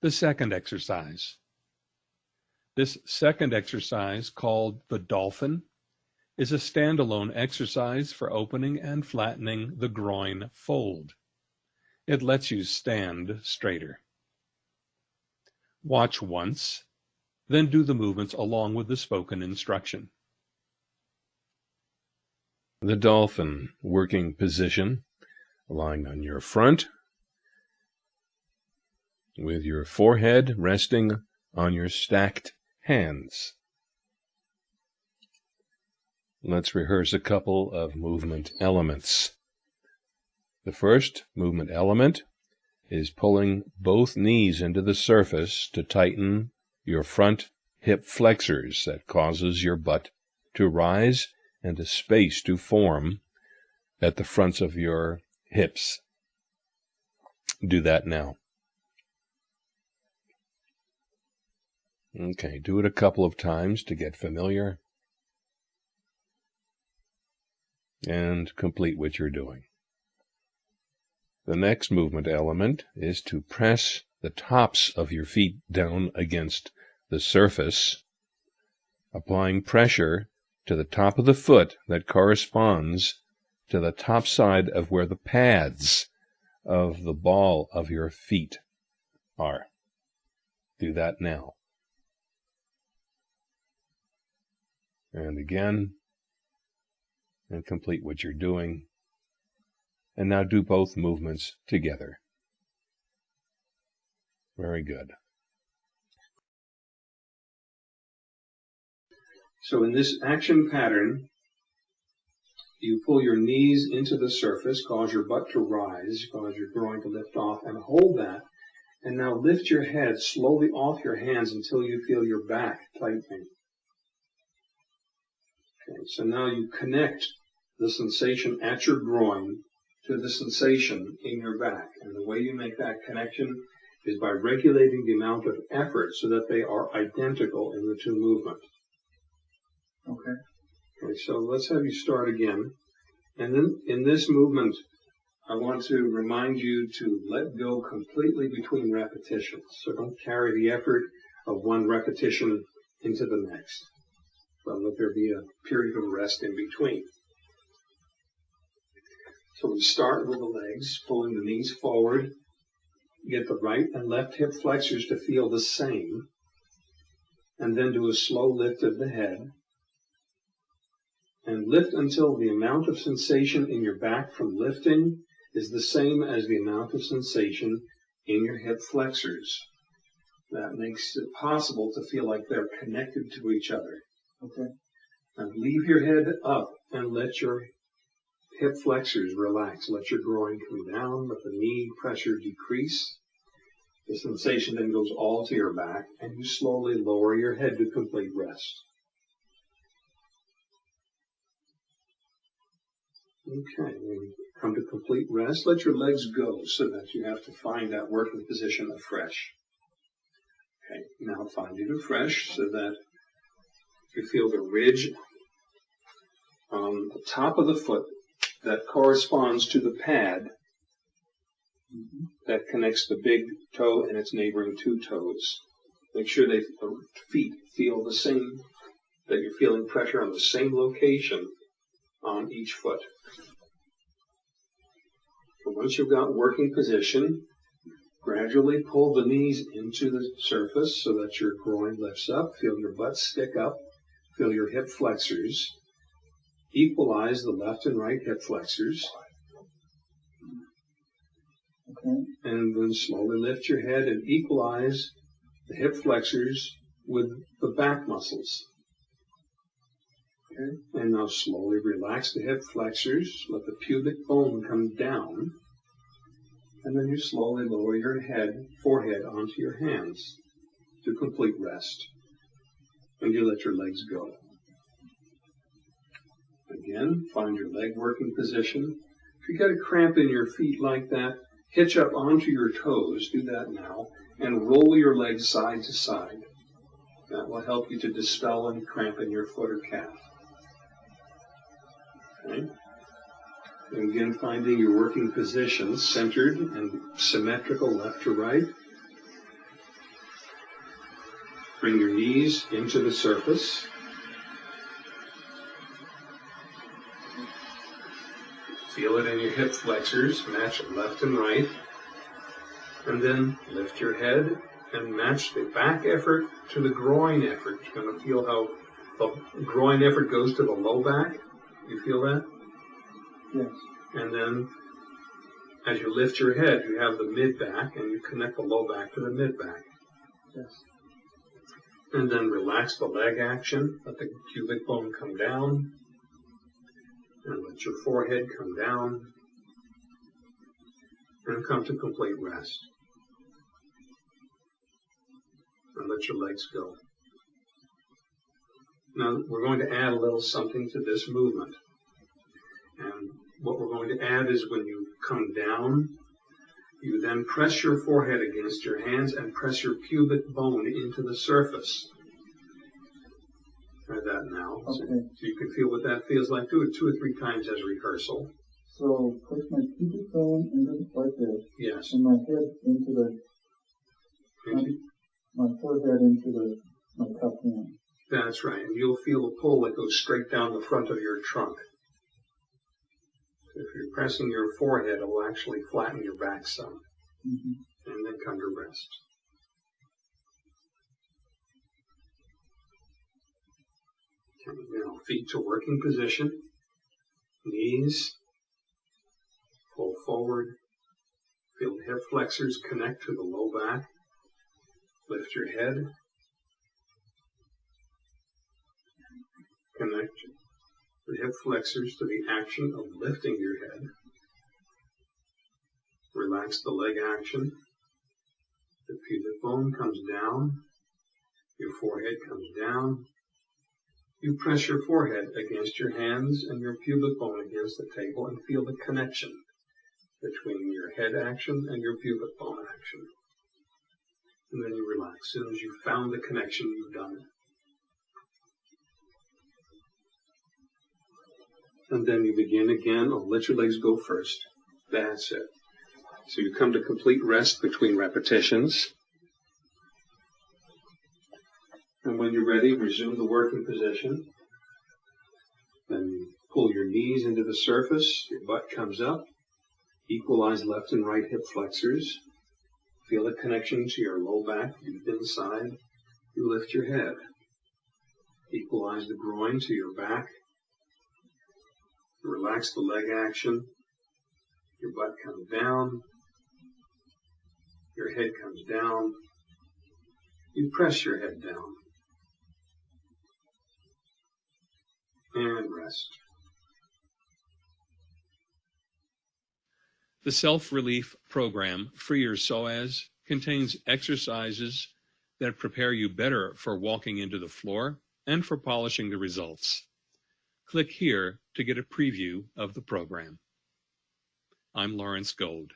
the second exercise. This second exercise, called the dolphin, is a standalone exercise for opening and flattening the groin fold. It lets you stand straighter. Watch once, then do the movements along with the spoken instruction. The dolphin working position, lying on your front, with your forehead resting on your stacked hands. Let's rehearse a couple of movement elements. The first movement element is pulling both knees into the surface to tighten your front hip flexors. That causes your butt to rise and a space to form at the fronts of your hips. Do that now. Okay, do it a couple of times to get familiar and complete what you're doing. The next movement element is to press the tops of your feet down against the surface, applying pressure to the top of the foot that corresponds to the top side of where the pads of the ball of your feet are. Do that now. And again, and complete what you're doing. And now do both movements together. Very good. So in this action pattern, you pull your knees into the surface, cause your butt to rise, cause your groin to lift off, and hold that. And now lift your head slowly off your hands until you feel your back tightening. Okay, so now you connect the sensation at your groin to the sensation in your back. And the way you make that connection is by regulating the amount of effort so that they are identical in the two movements. Okay. Okay, so let's have you start again. And then in this movement, I want to remind you to let go completely between repetitions. So don't carry the effort of one repetition into the next. But let there be a period of rest in between. So we start with the legs, pulling the knees forward. Get the right and left hip flexors to feel the same. And then do a slow lift of the head and lift until the amount of sensation in your back from lifting is the same as the amount of sensation in your hip flexors. That makes it possible to feel like they're connected to each other. Okay. And leave your head up and let your hip flexors relax. Let your groin come down, let the knee pressure decrease. The sensation then goes all to your back, and you slowly lower your head to complete rest. Okay, when you come to complete rest, let your legs go so that you have to find that working position afresh. Okay, now find it afresh so that you feel the ridge on the top of the foot that corresponds to the pad that connects the big toe and its neighboring two toes. Make sure they, the feet feel the same, that you're feeling pressure on the same location on each foot. So once you've got working position, gradually pull the knees into the surface so that your groin lifts up. Feel your butt stick up. Feel your hip flexors. Equalize the left and right hip flexors. Okay. And then slowly lift your head and equalize the hip flexors with the back muscles. Okay. And now slowly relax the hip flexors. Let the pubic bone come down. And then you slowly lower your head, forehead onto your hands to complete rest. And you let your legs go. Again, find your leg working position. If you get a cramp in your feet like that, hitch up onto your toes. Do that now. And roll your legs side to side. That will help you to dispel any cramp in your foot or calf. Okay. And again, finding your working position centered and symmetrical left to right. Bring your knees into the surface. Feel it in your hip flexors, match left and right. And then lift your head and match the back effort to the groin effort. You're going to feel how the groin effort goes to the low back. You feel that? Yes. And then as you lift your head, you have the mid back and you connect the low back to the mid back. Yes. And then relax the leg action. Let the pubic bone come down. And let your forehead come down. And come to complete rest. And let your legs go. Now we're going to add a little something to this movement. And what we're going to add is when you come down, you then press your forehead against your hands and press your pubic bone into the surface. Try that now. Okay. so you can feel what that feels like. Do it two or three times as rehearsal. So push my pubic bone into the, like this, Yes. and my head into the, you. my forehead into the, my cupped hand. That's right. And you'll feel a pull that goes straight down the front of your trunk. If you're pressing your forehead, it will actually flatten your back some. hmm and then come to rest. Okay, now feet to working position, knees, pull forward, feel the hip flexors connect to the low back, lift your head, connect the hip flexors to the action of lifting your head, relax the leg action, the pubic bone comes down, your forehead comes down. You press your forehead against your hands and your pubic bone against the table and feel the connection between your head action and your pubic bone action. And then you relax. As soon as you've found the connection, you've done it. And then you begin again. Oh, let your legs go first. That's it. So you come to complete rest between repetitions. And when you're ready, resume the working position. Then pull your knees into the surface, your butt comes up. Equalize left and right hip flexors. Feel the connection to your low back, deep inside. You lift your head. Equalize the groin to your back. Relax the leg action. Your butt comes down. Your head comes down. You press your head down. And rest. The Self Relief Program, Free Your Psoas, contains exercises that prepare you better for walking into the floor and for polishing the results. Click here to get a preview of the program. I'm Lawrence Gold.